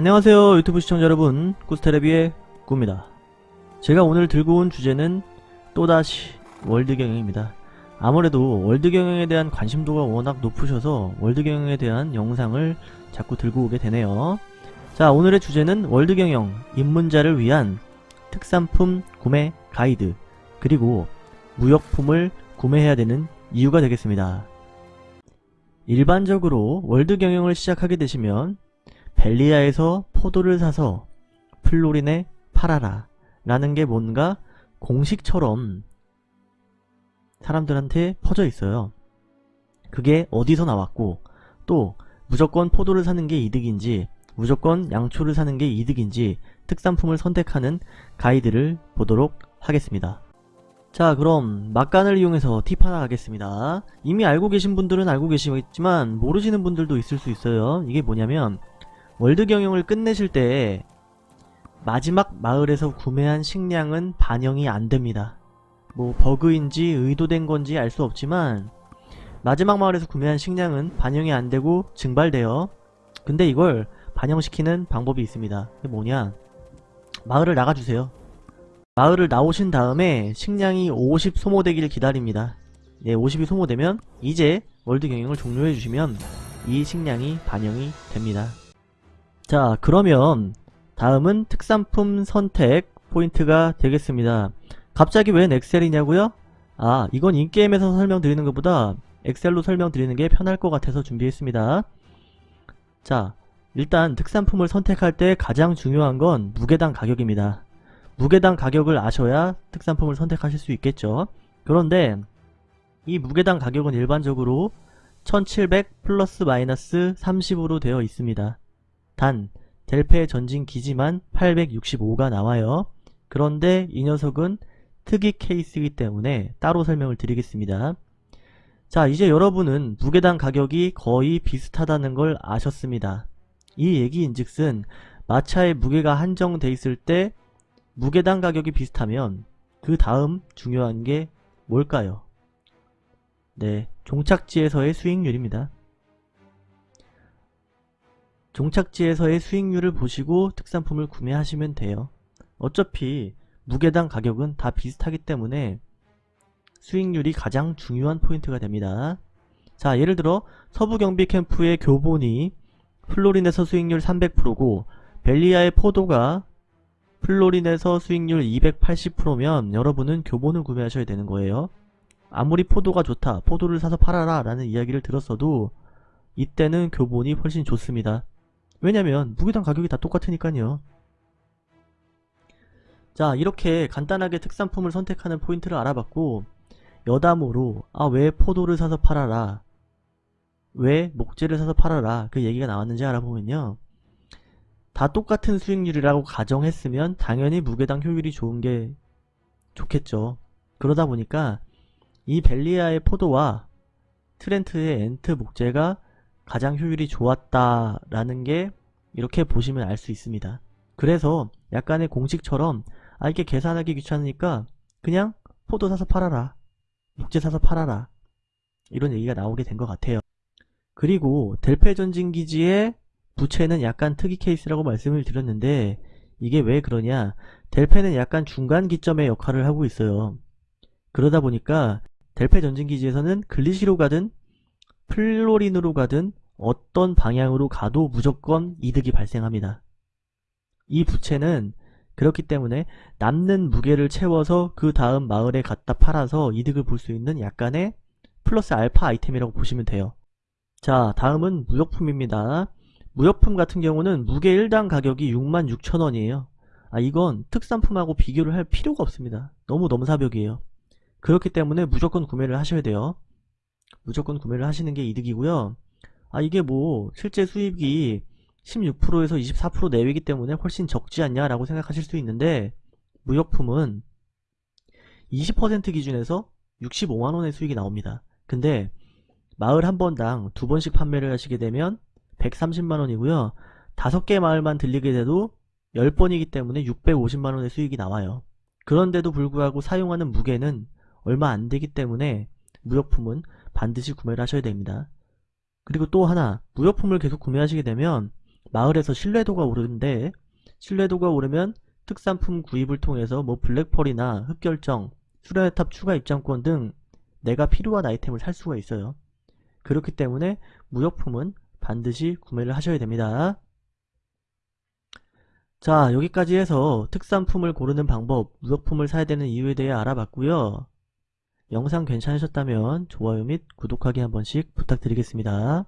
안녕하세요 유튜브 시청자 여러분. 꾸스테레비의 꾸입니다. 제가 오늘 들고 온 주제는 또다시 월드 경영입니다. 아무래도 월드 경영에 대한 관심도가 워낙 높으셔서 월드 경영에 대한 영상을 자꾸 들고 오게 되네요. 자 오늘의 주제는 월드 경영 입문자를 위한 특산품 구매 가이드 그리고 무역품을 구매해야 되는 이유가 되겠습니다. 일반적으로 월드 경영을 시작하게 되시면 벨리아에서 포도를 사서 플로린에 팔아라 라는 게 뭔가 공식처럼 사람들한테 퍼져 있어요. 그게 어디서 나왔고 또 무조건 포도를 사는 게 이득인지 무조건 양초를 사는 게 이득인지 특산품을 선택하는 가이드를 보도록 하겠습니다. 자 그럼 막간을 이용해서 팁 하나 가겠습니다. 이미 알고 계신 분들은 알고 계시겠지만 모르시는 분들도 있을 수 있어요. 이게 뭐냐면 월드 경영을 끝내실 때 마지막 마을에서 구매한 식량은 반영이 안됩니다. 뭐 버그인지 의도된 건지 알 수 없지만 마지막 마을에서 구매한 식량은 반영이 안되고 증발돼요. 근데 이걸 반영시키는 방법이 있습니다. 그게 뭐냐 마을을 나가주세요. 마을을 나오신 다음에 식량이 50 소모되기를 기다립니다. 네, 50이 소모되면 이제 월드 경영을 종료해주시면 이 식량이 반영이 됩니다. 자 그러면 다음은 특산품 선택 포인트가 되겠습니다. 갑자기 웬 엑셀이냐고요? 아 이건 in-game에서 설명드리는 것보다 엑셀로 설명드리는 게 편할 것 같아서 준비했습니다. 자 일단 특산품을 선택할 때 가장 중요한 건 무게당 가격입니다. 무게당 가격을 아셔야 특산품을 선택하실 수 있겠죠. 그런데 이 무게당 가격은 일반적으로 1700 플러스 마이너스 30으로 되어 있습니다. 단 델페 전진 기지만 865가 나와요. 그런데 이 녀석은 특이 케이스이기 때문에 따로 설명을 드리겠습니다. 자 이제 여러분은 무게당 가격이 거의 비슷하다는 걸 아셨습니다. 이 얘기인즉슨 마차의 무게가 한정돼 있을 때 무게당 가격이 비슷하면 그 다음 중요한 게 뭘까요? 네, 종착지에서의 수익률입니다. 종착지에서의 수익률을 보시고 특산품을 구매하시면 돼요. 어차피 무게당 가격은 다 비슷하기 때문에 수익률이 가장 중요한 포인트가 됩니다. 자 예를 들어 서부경비 캠프의 교본이 플로린에서 수익률 300%고 벨리아의 포도가 플로린에서 수익률 280%면 여러분은 교본을 구매하셔야 되는 거예요. 아무리 포도가 좋다, 포도를 사서 팔아라 라는 이야기를 들었어도 이때는 교본이 훨씬 좋습니다. 왜냐면 무게당 가격이 다 똑같으니까요. 자 이렇게 간단하게 특산품을 선택하는 포인트를 알아봤고 여담으로 아 왜 포도를 사서 팔아라? 왜 목재를 사서 팔아라? 그 얘기가 나왔는지 알아보면요. 다 똑같은 수익률이라고 가정했으면 당연히 무게당 효율이 좋은 게 좋겠죠. 그러다 보니까 이 벨리아의 포도와 트렌트의 엔트 목재가 가장 효율이 좋았다라는 게 이렇게 보시면 알 수 있습니다. 그래서 약간의 공식처럼 아 이게 계산하기 귀찮으니까 그냥 포도 사서 팔아라 목재 사서 팔아라 이런 얘기가 나오게 된 것 같아요. 그리고 델페 전진기지의 부채는 약간 특이 케이스라고 말씀을 드렸는데 이게 왜 그러냐 델페는 약간 중간 기점의 역할을 하고 있어요. 그러다 보니까 델페 전진기지에서는 글리시로 가든 플로린으로 가든 어떤 방향으로 가도 무조건 이득이 발생합니다. 이 부채는 그렇기 때문에 남는 무게를 채워서 그 다음 마을에 갖다 팔아서 이득을 볼 수 있는 약간의 플러스 알파 아이템이라고 보시면 돼요. 자 다음은 무역품입니다. 무역품 같은 경우는 무게 1당 가격이 66,000원이에요. 아 이건 특산품하고 비교를 할 필요가 없습니다. 너무 넘사벽이에요. 그렇기 때문에 무조건 구매를 하셔야 돼요. 무조건 구매를 하시는 게 이득이고요. 아 이게 뭐 실제 수입이 16%에서 24% 내외이기 때문에 훨씬 적지 않냐 라고 생각하실 수 있는데 무역품은 20% 기준에서 65만원의 수익이 나옵니다. 근데 마을 한 번당 두 번씩 판매를 하시게 되면 130만원이고요. 다섯 개 마을만 들리게 돼도 10번이기 때문에 650만원의 수익이 나와요. 그런데도 불구하고 사용하는 무게는 얼마 안 되기 때문에 무역품은 반드시 구매를 하셔야 됩니다. 그리고 또 하나 무역품을 계속 구매하시게 되면 마을에서 신뢰도가 오르는데 신뢰도가 오르면 특산품 구입을 통해서 뭐 블랙펄이나 흑결정, 수련의 탑 추가 입장권 등 내가 필요한 아이템을 살 수가 있어요. 그렇기 때문에 무역품은 반드시 구매를 하셔야 됩니다. 자 여기까지 해서 특산품을 고르는 방법, 무역품을 사야 되는 이유에 대해 알아봤고요. 영상 괜찮으셨다면 좋아요 및 구독하기 한 번씩 부탁드리겠습니다.